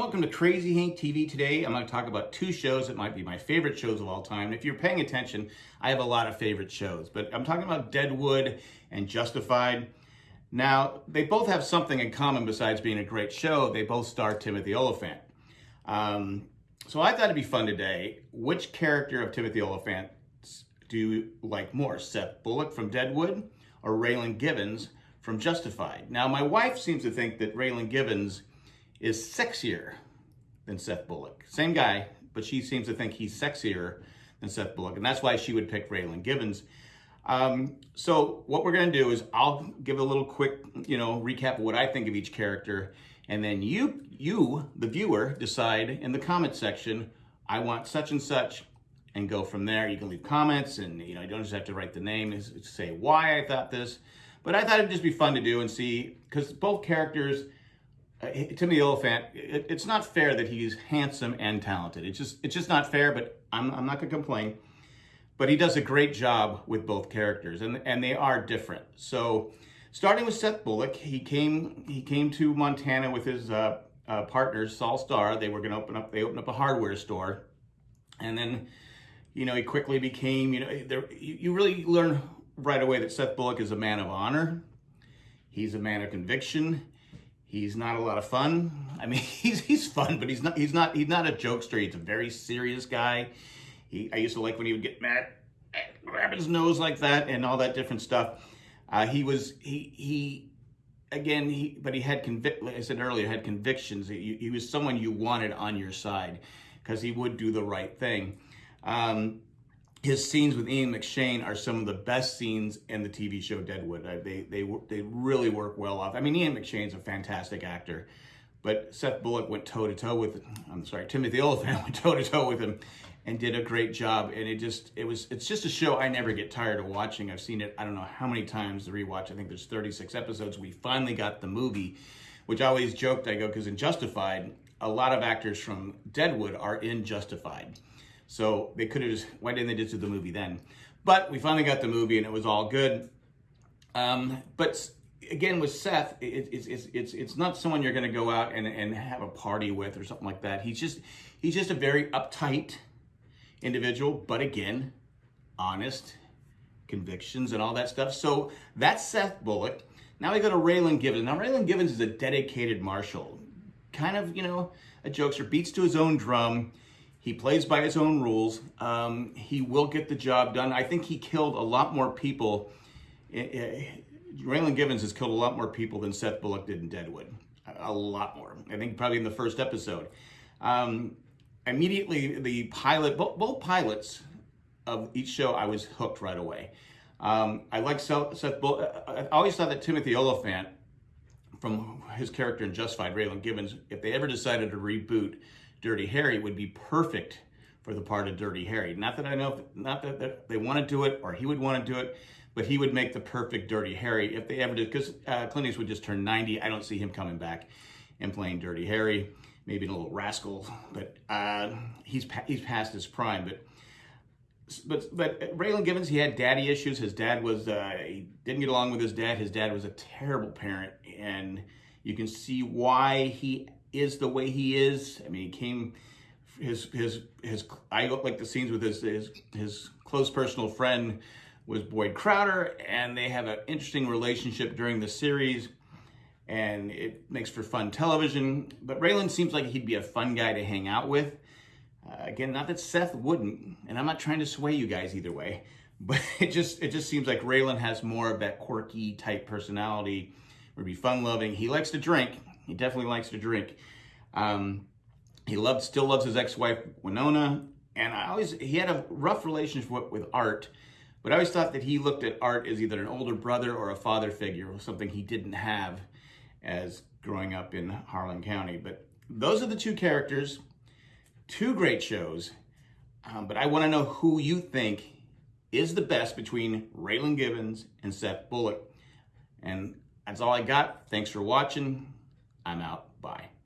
welcome to Crazy Hank TV. Today I'm going to talk about two shows that might be my favorite shows of all time. If you're paying attention, I have a lot of favorite shows, but I'm talking about Deadwood and Justified. Now, they both have something in common besides being a great show. They both star Timothy Olyphant. Um, so I thought it'd be fun today. Which character of Timothy Olyphant do you like more, Seth Bullock from Deadwood or Raylan Givens from Justified? Now, my wife seems to think that Raylan Givens is sexier than Seth Bullock. Same guy, but she seems to think he's sexier than Seth Bullock, and that's why she would pick Raylan Givens. Um, so what we're going to do is I'll give a little quick, you know, recap of what I think of each character, and then you, you, the viewer, decide in the comment section, I want such and such, and go from there. You can leave comments, and you know, you don't just have to write the name, say why I thought this, but I thought it'd just be fun to do and see, because both characters Timothy Olyphant, it, it's not fair that he's handsome and talented. It's just it's just not fair, but I'm, I'm not going to complain. But he does a great job with both characters, and, and they are different. So starting with Seth Bullock, he came he came to Montana with his uh, uh, partners, Sol Star. They were going to open up, they opened up a hardware store. And then, you know, he quickly became, you know, there, you, you really learn right away that Seth Bullock is a man of honor. He's a man of conviction He's not a lot of fun. I mean, he's he's fun, but he's not he's not he's not a jokester. He's a very serious guy. He I used to like when he would get mad, grab his nose like that, and all that different stuff. Uh, he was he he again he but he had convict. Like I said earlier, had convictions. He, he was someone you wanted on your side because he would do the right thing. Um, his scenes with Ian McShane are some of the best scenes in the TV show Deadwood. Uh, they they they really work well off. I mean, Ian McShane's a fantastic actor, but Seth Bullock went toe to toe with. I'm sorry, Timothy Olyphant went toe to toe with him, and did a great job. And it just it was it's just a show I never get tired of watching. I've seen it I don't know how many times to rewatch. I think there's 36 episodes. We finally got the movie, which I always joked I go because in Justified, a lot of actors from Deadwood are in Justified. So they could have just, why didn't they just do the movie then? But we finally got the movie and it was all good. Um, but again, with Seth, it, it's, it's, it's, it's not someone you're going to go out and, and have a party with or something like that. He's just, he's just a very uptight individual, but again, honest, convictions and all that stuff. So that's Seth Bullock. Now we go to Raylan Givens. Now Raylan Givens is a dedicated marshal, kind of, you know, a jokester, beats to his own drum. He plays by his own rules. Um, he will get the job done. I think he killed a lot more people. Raylan Givens has killed a lot more people than Seth Bullock did in Deadwood. A lot more. I think probably in the first episode. Um, immediately, the pilot, both, both, pilots of each show, I was hooked right away. Um, I like Seth Bullock. I always thought that Timothy Olyphant, from his character in Justified, Raylan Givens, if they ever decided to reboot Dirty Harry would be perfect for the part of Dirty Harry. Not that I know, not that, they want to do it or he would want to do it, but he would make the perfect Dirty Harry if they ever did. Because uh, Clint Eastwood just turned 90. I don't see him coming back and playing Dirty Harry. Maybe a little rascal, but uh, he's he's past his prime. But but but Raylan Givens, he had daddy issues. His dad was uh, he didn't get along with his dad. His dad was a terrible parent, and you can see why he is the way he is. I mean, he came, his, his, his, I like the scenes with his, his, his close personal friend was Boyd Crowder, and they have an interesting relationship during the series, and it makes for fun television. But Raylan seems like he'd be a fun guy to hang out with. Uh, again, not that Seth wouldn't, and I'm not trying to sway you guys either way, but it just it just seems like Raylan has more of that quirky type personality, would be fun loving. He likes to drink, he definitely likes to drink. Um, he loved, still loves his ex-wife Winona, and I always he had a rough relationship with, art, but I always thought that he looked at art as either an older brother or a father figure, or something he didn't have as growing up in Harlan County. But those are the two characters, two great shows. Um, but I want to know who you think is the best between Raylan Givens and Seth Bullock. And that's all I got. Thanks for watching. I'm out. Bye.